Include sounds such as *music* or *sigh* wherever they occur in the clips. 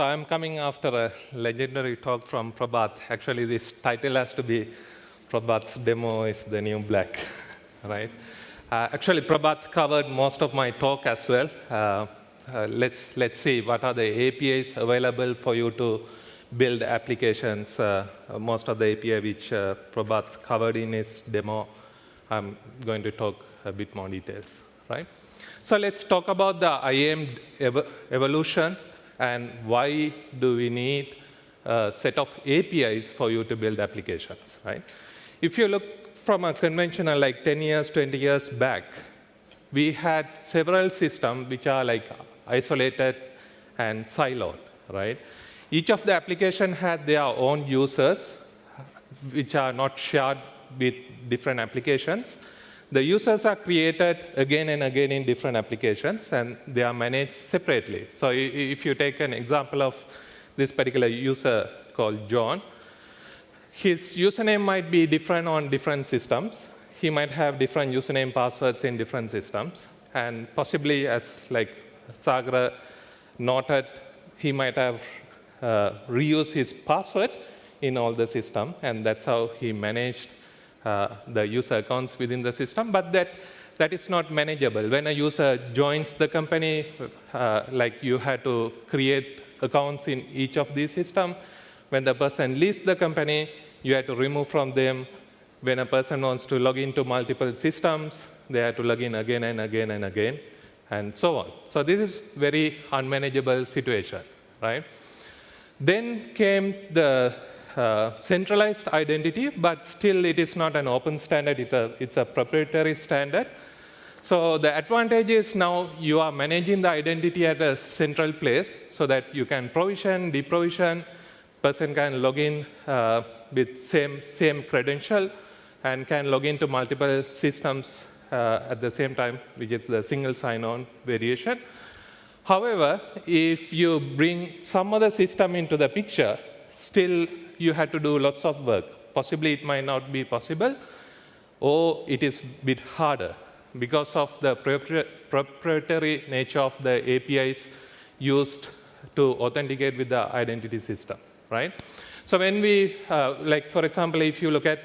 So I'm coming after a legendary talk from Prabhat. Actually, this title has to be Prabhat's demo is the new black, *laughs* right? Uh, actually, Prabhat covered most of my talk as well. Uh, uh, let's, let's see what are the APIs available for you to build applications. Uh, most of the API which uh, Prabhat covered in his demo, I'm going to talk a bit more details, right? So let's talk about the IAM ev evolution and why do we need a set of APIs for you to build applications, right? If you look from a conventional like 10 years, 20 years back, we had several systems which are like isolated and siloed, right? Each of the application had their own users, which are not shared with different applications. The users are created again and again in different applications, and they are managed separately. So if you take an example of this particular user called John, his username might be different on different systems. He might have different username passwords in different systems. And possibly, as like Sagar noted, he might have uh, reused his password in all the system, and that's how he managed the user accounts within the system, but that, that is not manageable. When a user joins the company, uh, like you had to create accounts in each of these systems. When the person leaves the company, you have to remove from them. When a person wants to log into multiple systems, they have to log in again and again and again, and so on. So this is very unmanageable situation, right? Then came the uh, centralized identity, but still it is not an open standard, it a, it's a proprietary standard. So the advantage is now you are managing the identity at a central place so that you can provision, deprovision, person can log in uh, with same, same credential and can log into multiple systems uh, at the same time, which is the single sign-on variation. However, if you bring some other system into the picture, still you had to do lots of work. Possibly it might not be possible, or it is a bit harder because of the proprietary nature of the APIs used to authenticate with the identity system, right? So when we, uh, like for example, if you look at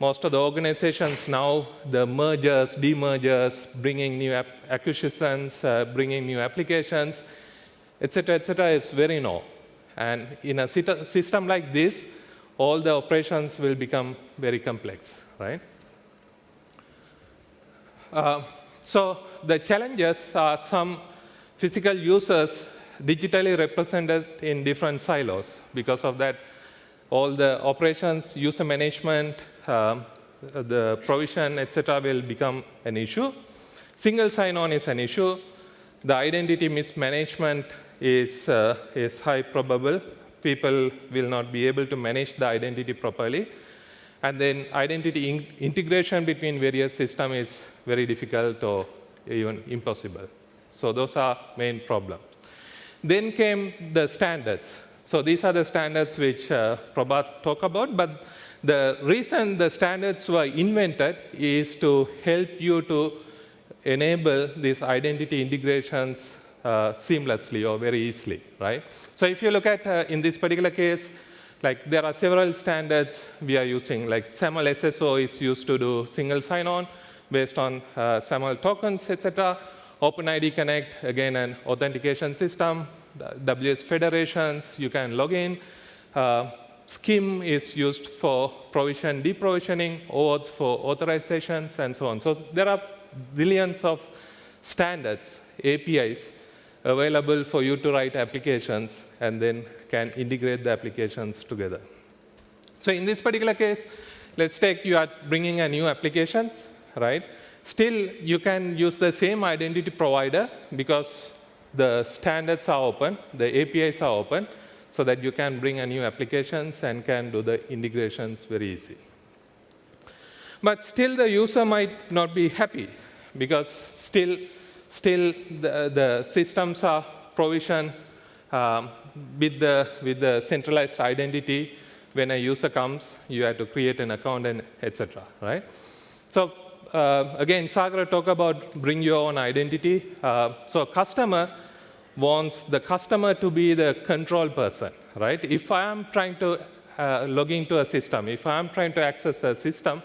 most of the organizations now, the mergers, demergers, bringing new acquisitions, uh, bringing new applications, etc., cetera, et cetera, is very new. And in a system like this, all the operations will become very complex, right? Uh, so the challenges are some physical users digitally represented in different silos. Because of that, all the operations, user management, um, the provision, etc., will become an issue. Single sign-on is an issue. The identity mismanagement is, uh, is high probable people will not be able to manage the identity properly. And then identity in integration between various systems is very difficult or even impossible. So those are main problems. Then came the standards. So these are the standards which uh, Prabhat talked about, but the reason the standards were invented is to help you to enable these identity integrations uh, seamlessly or very easily, right? So if you look at, uh, in this particular case, like there are several standards we are using, like SAML SSO is used to do single sign-on based on uh, SAML tokens, etc. OpenID Connect, again, an authentication system. WS federations, you can log in. Uh, is used for provision, deprovisioning, OAuth for authorizations, and so on. So there are zillions of standards, APIs, available for you to write applications and then can integrate the applications together. So in this particular case, let's take you are bringing a new applications, right? Still, you can use the same identity provider because the standards are open, the APIs are open, so that you can bring a new applications and can do the integrations very easy. But still, the user might not be happy because still still the, the systems are provisioned um, with, the, with the centralized identity. When a user comes, you have to create an account and etc. Right? So uh, again, Sagar talked about bring your own identity. Uh, so customer wants the customer to be the control person, right? If I am trying to uh, log into a system, if I am trying to access a system,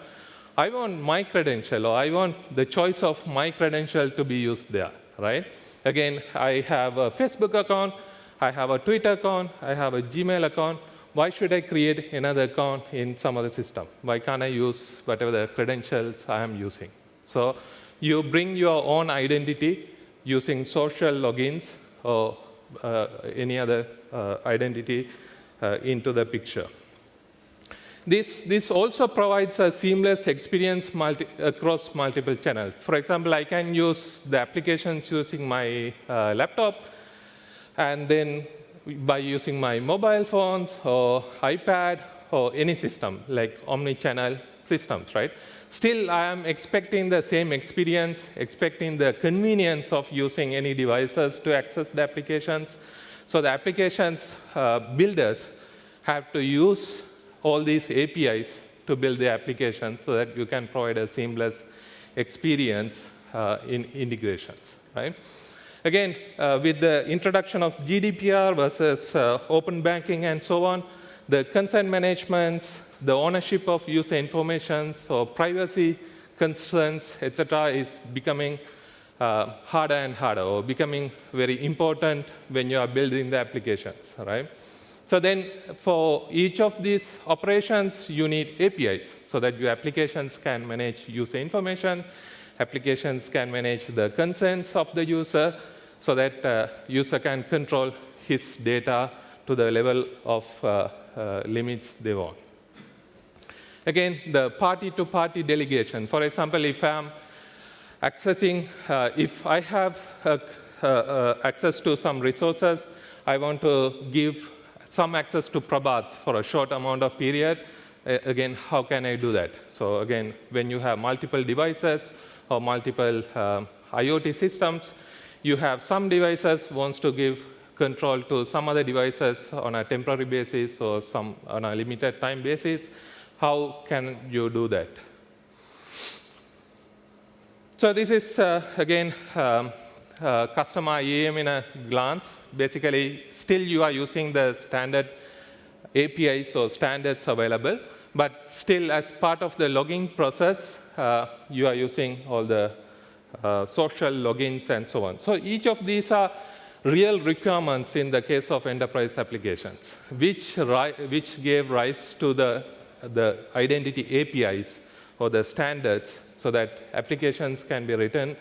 I want my credential or I want the choice of my credential to be used there, right? Again, I have a Facebook account, I have a Twitter account, I have a Gmail account. Why should I create another account in some other system? Why can't I use whatever the credentials I am using? So you bring your own identity using social logins or uh, any other uh, identity uh, into the picture. This, this also provides a seamless experience multi, across multiple channels. For example, I can use the applications using my uh, laptop, and then by using my mobile phones or iPad or any system, like omni-channel systems, right? Still, I am expecting the same experience, expecting the convenience of using any devices to access the applications. So the applications uh, builders have to use all these APIs to build the application so that you can provide a seamless experience uh, in integrations, right? Again, uh, with the introduction of GDPR versus uh, open banking and so on, the consent management, the ownership of user information, so privacy concerns, etc., is becoming uh, harder and harder, or becoming very important when you are building the applications, right? So then for each of these operations, you need APIs so that your applications can manage user information, applications can manage the consents of the user so that uh, user can control his data to the level of uh, uh, limits they want. Again, the party-to-party -party delegation. For example, if I'm accessing, uh, if I have uh, uh, access to some resources, I want to give some access to Prabhat for a short amount of period, again, how can I do that? So again, when you have multiple devices or multiple um, IoT systems, you have some devices wants to give control to some other devices on a temporary basis or some on a limited time basis. How can you do that? So this is, uh, again, um, uh, customer IAM in a glance. Basically, still you are using the standard APIs or standards available, but still as part of the logging process, uh, you are using all the uh, social logins and so on. So each of these are real requirements in the case of enterprise applications, which, which gave rise to the, the identity APIs or the standards so that applications can be written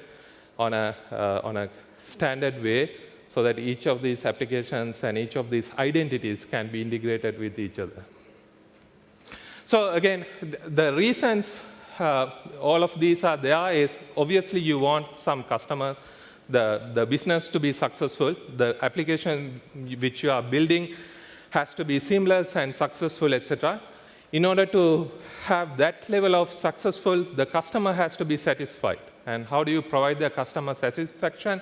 on a, uh, on a standard way so that each of these applications and each of these identities can be integrated with each other. So again, the reasons uh, all of these are there is obviously you want some customer, the, the business to be successful. The application which you are building has to be seamless and successful, etc. In order to have that level of successful, the customer has to be satisfied. And how do you provide the customer satisfaction?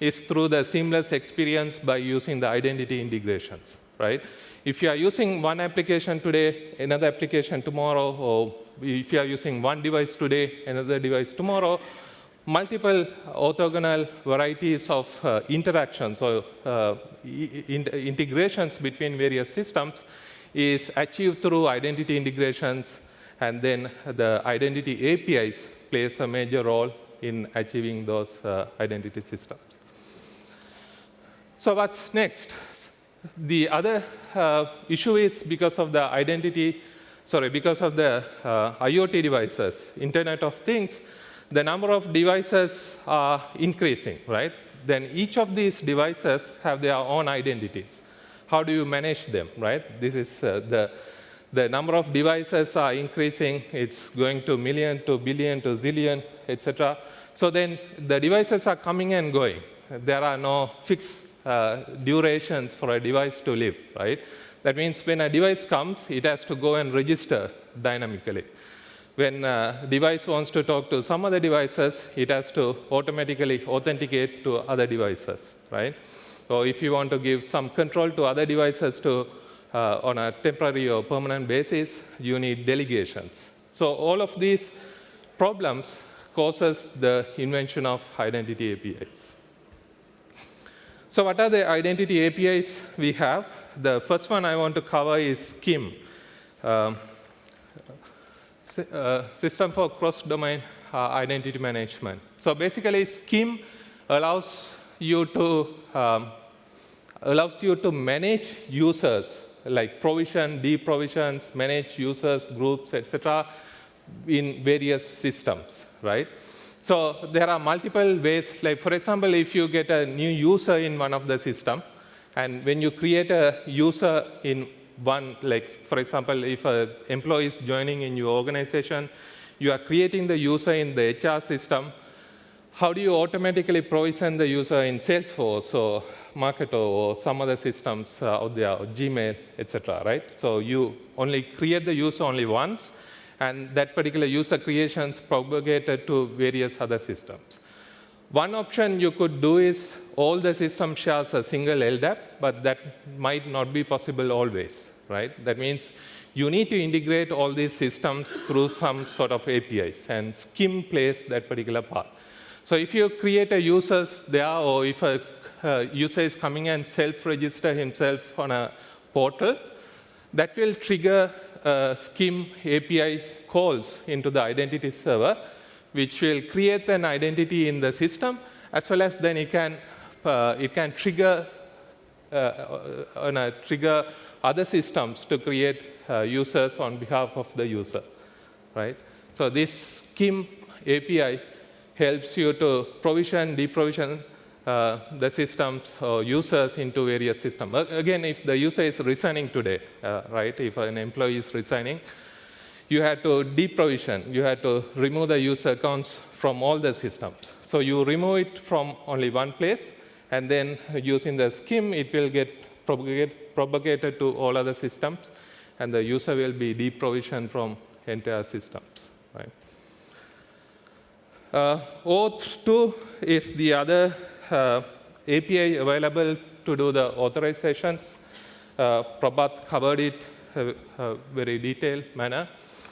Is through the seamless experience by using the identity integrations, right? If you are using one application today, another application tomorrow, or if you are using one device today, another device tomorrow, multiple orthogonal varieties of uh, interactions or uh, in integrations between various systems is achieved through identity integrations, and then the identity APIs plays a major role in achieving those uh, identity systems. So what's next? The other uh, issue is because of the identity, sorry, because of the uh, IoT devices, Internet of Things, the number of devices are increasing, right? Then each of these devices have their own identities. How do you manage them, right? This is uh, the, the number of devices are increasing. It's going to million, to billion, to zillion, etc. So then the devices are coming and going. There are no fixed uh, durations for a device to live, right? That means when a device comes, it has to go and register dynamically. When a device wants to talk to some other devices, it has to automatically authenticate to other devices, right? So if you want to give some control to other devices to, uh, on a temporary or permanent basis, you need delegations. So all of these problems causes the invention of identity APIs. So what are the identity APIs we have? The first one I want to cover is SCIM, um, uh, System for Cross-Domain uh, Identity Management. So basically, SCIM allows you to um, allows you to manage users like provision, deprovisions, manage users, groups, etc., in various systems, right? So there are multiple ways, like for example, if you get a new user in one of the system, and when you create a user in one, like for example, if an employee is joining in your organization, you are creating the user in the HR system, how do you automatically provision the user in Salesforce or Marketo or some other systems uh, out there, or Gmail, etc., right? So you only create the user only once, and that particular user creation is propagated to various other systems. One option you could do is all the system shares a single LDAP, but that might not be possible always, right? That means you need to integrate all these systems through some sort of APIs, and SCIM plays that particular part. So if you create a user there, or if a user is coming and self-register himself on a portal, that will trigger uh, SCIM API calls into the identity server, which will create an identity in the system, as well as then it can, uh, it can trigger, uh, uh, trigger other systems to create uh, users on behalf of the user, right? So this SCIM API helps you to provision, deprovision uh, the systems or users into various systems. Again, if the user is resigning today, uh, right, if an employee is resigning, you had to deprovision, you had to remove the user accounts from all the systems. So you remove it from only one place, and then using the SCIM, it will get propagate, propagated to all other systems, and the user will be deprovisioned from entire systems. Right? Uh, OAuth 2 is the other uh, API available to do the authorizations. Uh, Prabhat covered it uh, uh, very detailed manner.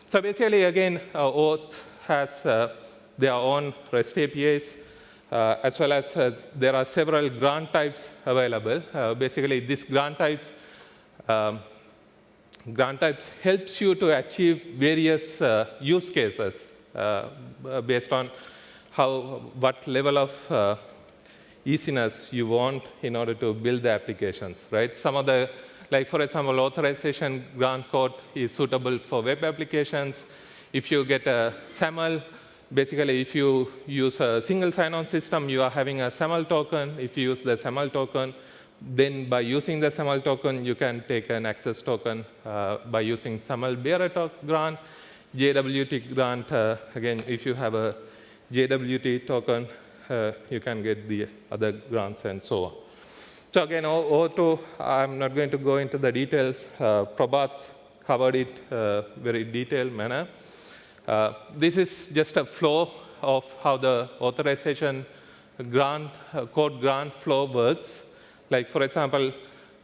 So basically, again, uh, OAuth has uh, their own REST APIs, uh, as well as there are several grant types available. basically, these grant types um, grant types helps you to achieve various use cases based on how, what level of uh, easiness you want in order to build the applications, right? Some of the, like for example, authorization grant code is suitable for web applications. If you get a SAML, basically if you use a single sign-on system, you are having a SAML token. If you use the SAML token, then by using the SAML token, you can take an access token uh, by using SAML bearer grant. JWT grant, uh, again, if you have a JWT token, uh, you can get the other grants and so on. So again, O2, I'm not going to go into the details. Uh, Prabhat covered it uh, very detailed manner. Uh, this is just a flow of how the authorization grant, uh, code grant flow works. Like for example,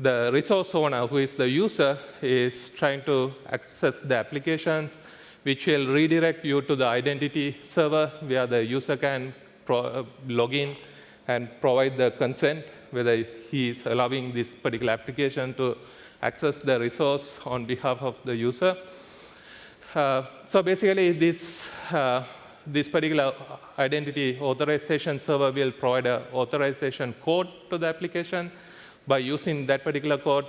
the resource owner, who is the user, is trying to access the applications which will redirect you to the identity server where the user can log in and provide the consent, whether he is allowing this particular application to access the resource on behalf of the user. Uh, so basically, this, uh, this particular identity authorization server will provide an authorization code to the application. By using that particular code,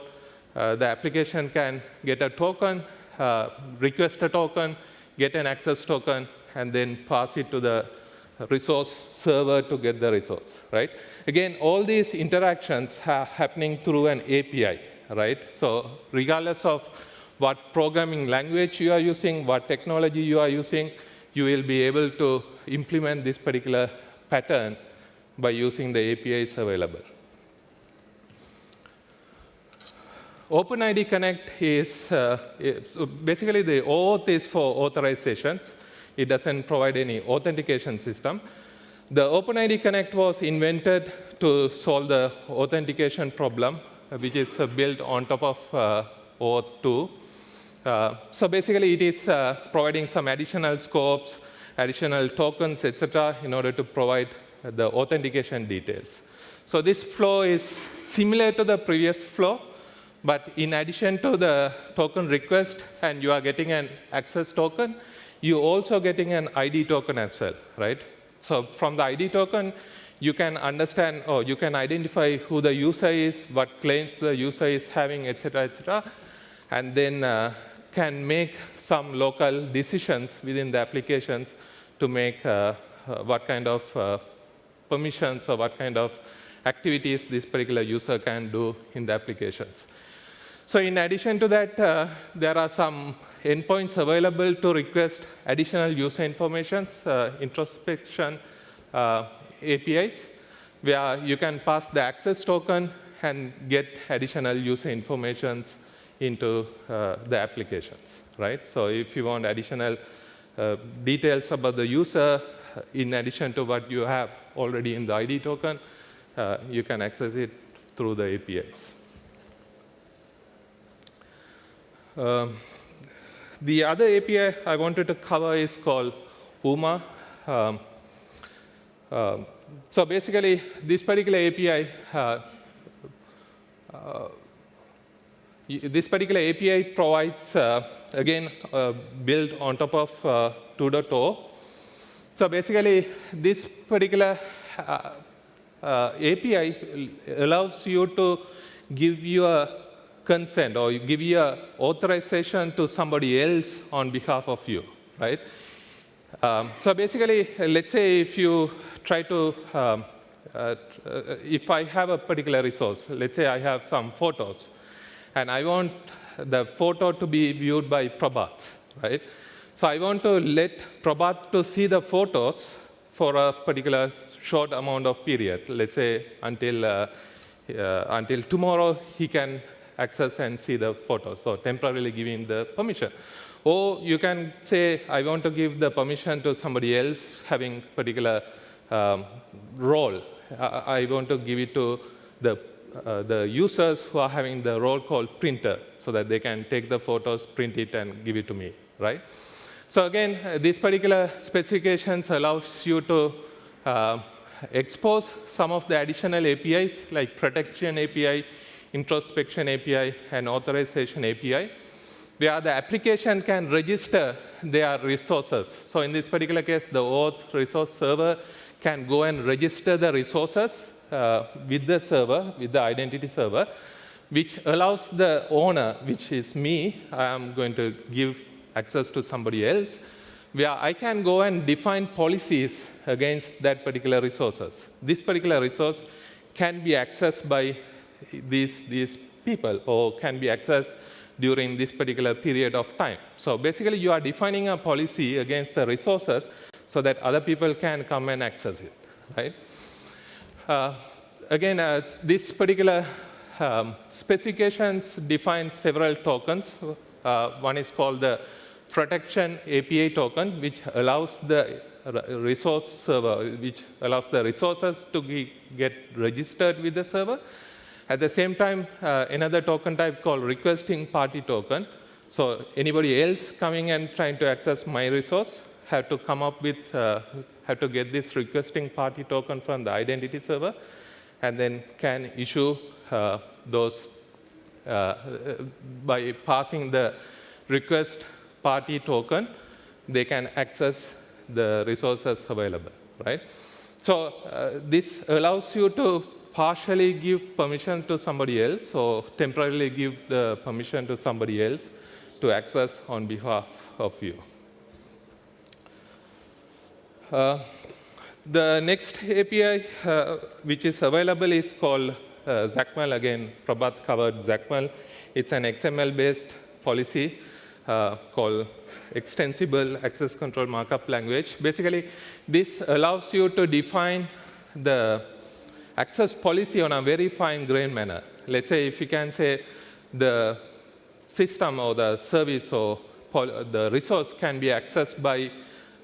uh, the application can get a token uh, request a token, get an access token, and then pass it to the resource server to get the resource, right? Again, all these interactions are happening through an API, right? So regardless of what programming language you are using, what technology you are using, you will be able to implement this particular pattern by using the APIs available. OpenID Connect is uh, basically the OAuth is for authorizations. It doesn't provide any authentication system. The OpenID Connect was invented to solve the authentication problem, which is uh, built on top of uh, OAuth 2. Uh, so basically, it is uh, providing some additional scopes, additional tokens, etc., in order to provide the authentication details. So this flow is similar to the previous flow, but in addition to the token request and you are getting an access token, you're also getting an ID token as well, right? So from the ID token, you can understand or you can identify who the user is, what claims the user is having, et cetera, et cetera, and then uh, can make some local decisions within the applications to make uh, uh, what kind of uh, permissions or what kind of activities this particular user can do in the applications. So in addition to that, uh, there are some endpoints available to request additional user informations, uh, introspection uh, APIs, where you can pass the access token and get additional user informations into uh, the applications, right? So if you want additional details about the user, in addition to what you have already in the ID token, uh, you can access it through the APIs. Um, the other API I wanted to cover is called UMA. Um, um, so basically, this particular API, uh, uh, this particular API provides, uh, again, built on top of uh, 2.0. So basically, this particular uh, uh, API allows you to give your consent or give your authorization to somebody else on behalf of you, right? Um, so basically, let's say if you try to, um, uh, if I have a particular resource, let's say I have some photos, and I want the photo to be viewed by Prabhat, right? So I want to let Prabhat to see the photos for a particular short amount of period, let's say until, uh, uh, until tomorrow he can access and see the photos, so temporarily giving the permission. Or you can say, I want to give the permission to somebody else having particular um, role. I, I want to give it to the uh, the users who are having the role called printer so that they can take the photos, print it, and give it to me, right? So again, uh, these particular specifications allows you to uh, expose some of the additional APIs like protection API, introspection API, and authorization API, where the application can register their resources. So in this particular case, the auth resource server can go and register the resources uh, with the server, with the identity server, which allows the owner, which is me, I am going to give access to somebody else, where I can go and define policies against that particular resources. This particular resource can be accessed by these, these people or can be accessed during this particular period of time. So basically, you are defining a policy against the resources so that other people can come and access it, right? Uh, again, uh, this particular um, specifications define several tokens. Uh, one is called the protection API token, which allows the resource server, which allows the resources to be, get registered with the server. At the same time, uh, another token type called requesting party token. So anybody else coming and trying to access my resource have to come up with, uh, have to get this requesting party token from the identity server, and then can issue uh, those uh, by passing the request party token, they can access the resources available, right? So uh, this allows you to partially give permission to somebody else or temporarily give the permission to somebody else to access on behalf of you. Uh, the next API uh, which is available is called uh. Again, Prabhat covered XACML. It's an XML-based policy uh, called Extensible Access Control Markup Language. Basically, this allows you to define the access policy on a very fine-grained manner. Let's say if you can say the system or the service or the resource can be accessed by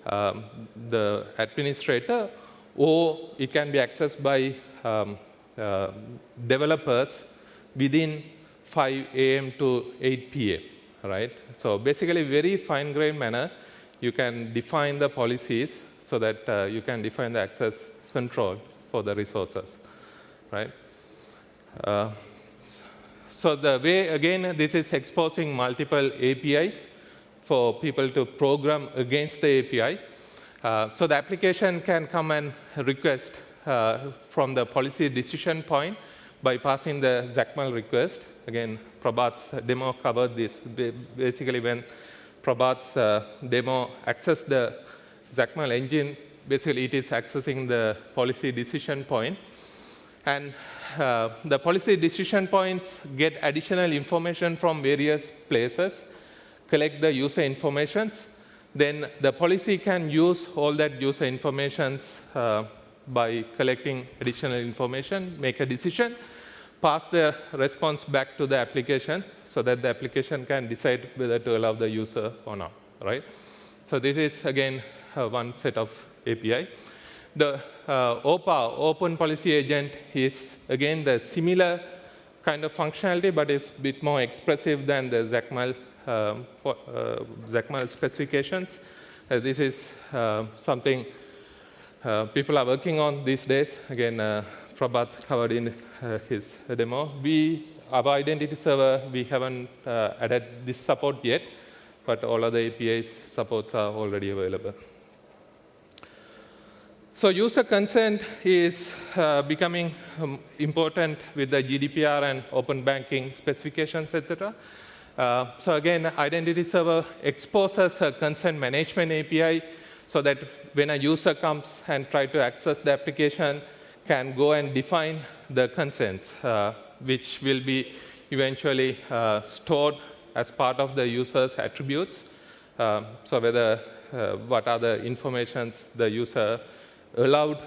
um, the administrator, or it can be accessed by um, uh, developers within 5 a.m. to 8 p.m., right? So basically, very fine-grained manner, you can define the policies so that uh, you can define the access control for the resources. Right? Uh, so the way, again, this is exposing multiple APIs for people to program against the API. Uh, so the application can come and request uh, from the policy decision point by passing the XACML request. Again, Prabhat's demo covered this. Basically, when Prabhat's uh, demo access the XACML engine, basically it is accessing the policy decision point. And uh, the policy decision points get additional information from various places, collect the user informations. Then the policy can use all that user informations uh, by collecting additional information, make a decision, pass the response back to the application so that the application can decide whether to allow the user or not, right? So this is, again, uh, one set of API. The uh, OPA, Open Policy Agent, is, again, the similar kind of functionality, but it's a bit more expressive than the XACML, um, uh, specifications. Uh, this is uh, something uh, people are working on these days. Again, uh, Prabhat covered in uh, his demo. We, our identity server, we haven't uh, added this support yet, but all other APIs supports are already available. So user consent is uh, becoming um, important with the GDPR and open banking specifications, etc. Uh, so again, identity server exposes a consent management API so that when a user comes and try to access the application, can go and define the consents, uh, which will be eventually uh, stored as part of the user's attributes. Um, so whether uh, what are the informations the user allowed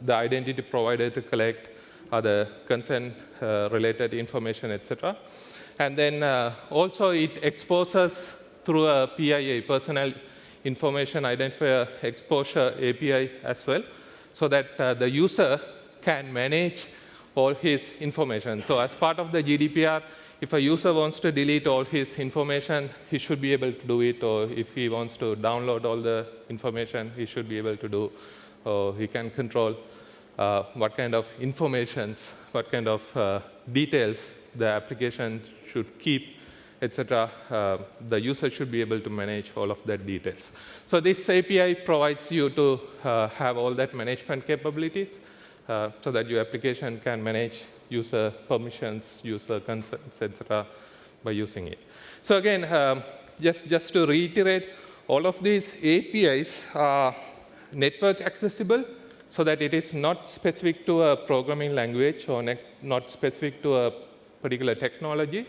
the identity provider to collect, other consent-related uh, information, etc. And then uh, also it exposes through a PIA, personal information identifier exposure API as well, so that uh, the user can manage all his information. So as part of the GDPR, if a user wants to delete all his information, he should be able to do it, or if he wants to download all the information, he should be able to do, or he can control uh, what kind of informations, what kind of uh, details the application should keep etc., uh, the user should be able to manage all of that details. So this API provides you to uh, have all that management capabilities uh, so that your application can manage user permissions, user consents, etc., by using it. So again, um, just, just to reiterate, all of these APIs are network accessible so that it is not specific to a programming language or not specific to a particular technology,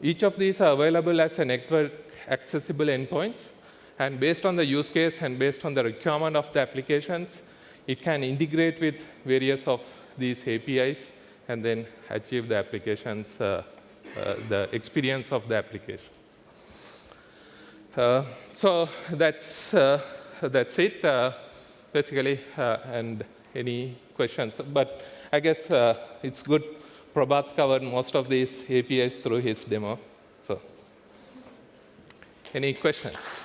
each of these are available as a network accessible endpoints. And based on the use case and based on the requirement of the applications, it can integrate with various of these APIs and then achieve the applications, uh, uh, the experience of the applications. Uh, so that's, uh, that's it, uh, basically, uh, and any questions. But I guess it's good Prabhat covered most of these APIs through his demo. So, any questions?